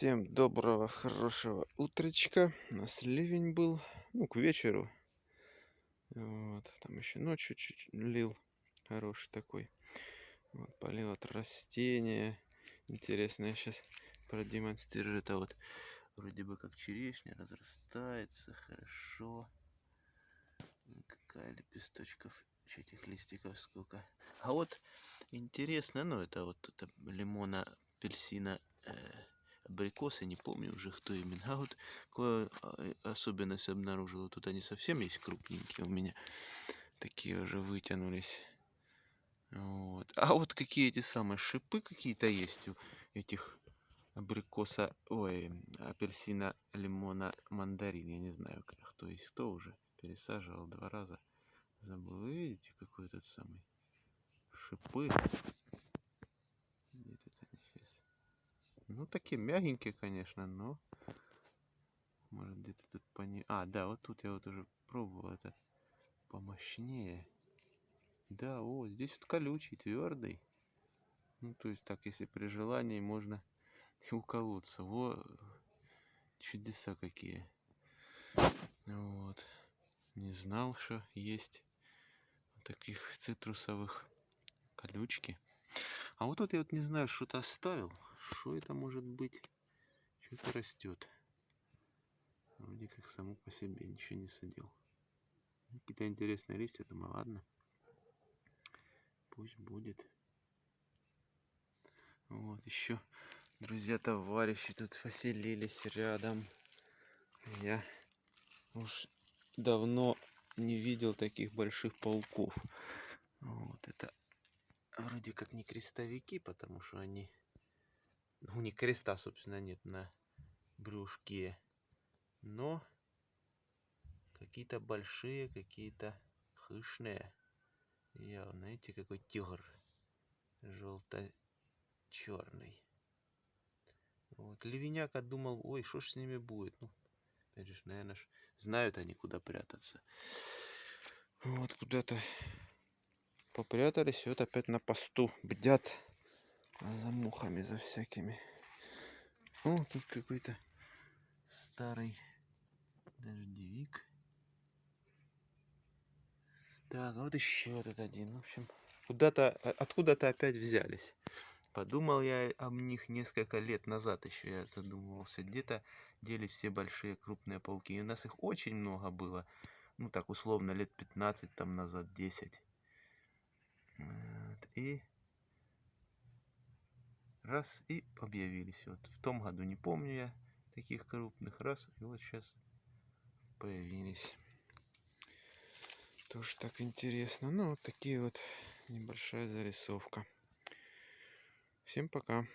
Всем доброго, хорошего утречка. У нас ливень был, ну, к вечеру. Вот, там еще ночью чуть лил, хороший такой. Вот, полил от растения. Интересно, я сейчас продемонстрирую. Это вот вроде бы как черешня, разрастается хорошо. Какая лепесточков, этих листиков сколько. А вот интересно, ну это вот это лимона, апельсина, э, абрикосы, не помню уже кто именно. А вот какую а, особенность обнаружила. Тут они совсем есть крупненькие у меня. Такие уже вытянулись. Вот. А вот какие эти самые шипы какие-то есть у этих абрикоса, ой, апельсина, лимона, мандарин. Я не знаю, кто есть кто уже. Пересаживал два раза. Забыл. Видите, какой этот самый шипы. Ну, такие мягенькие, конечно, но... Может, где-то тут по ней... А, да, вот тут я вот уже пробовал это помощнее. Да, о, здесь вот колючий, твердый. Ну, то есть так, если при желании можно и уколоться. Во, чудеса какие. Вот. Не знал, что есть таких цитрусовых колючки. А вот тут я вот не знаю, что-то оставил. Что это может быть? Что-то растет. Вроде как само по себе ничего не садил. Какие-то интересные листья, думаю, ладно. Пусть будет. Вот еще друзья, товарищи тут поселились рядом. Я уж давно не видел таких больших пауков. Вот это вроде как не крестовики, потому что они у них креста, собственно, нет на брюшке. Но какие-то большие, какие-то хышные. Явно, знаете, какой тигр. Желто-черный. Вот. Ливеняка думал, ой, что ж с ними будет? Ну, опять же, наверное, знают они, куда прятаться. Вот куда-то попрятались, и вот опять на посту бдят за мухами, за всякими. О, тут какой-то старый дождевик. Так, а вот еще этот один. В общем, куда-то, откуда-то опять взялись. Подумал я об них несколько лет назад еще, я задумывался. Где-то делись все большие крупные пауки. И у нас их очень много было. Ну, так условно, лет 15 там назад, 10. Вот. И раз и объявились. Вот в том году не помню я таких крупных раз, и вот сейчас появились. Тоже так интересно. Ну, вот такие вот небольшая зарисовка. Всем пока.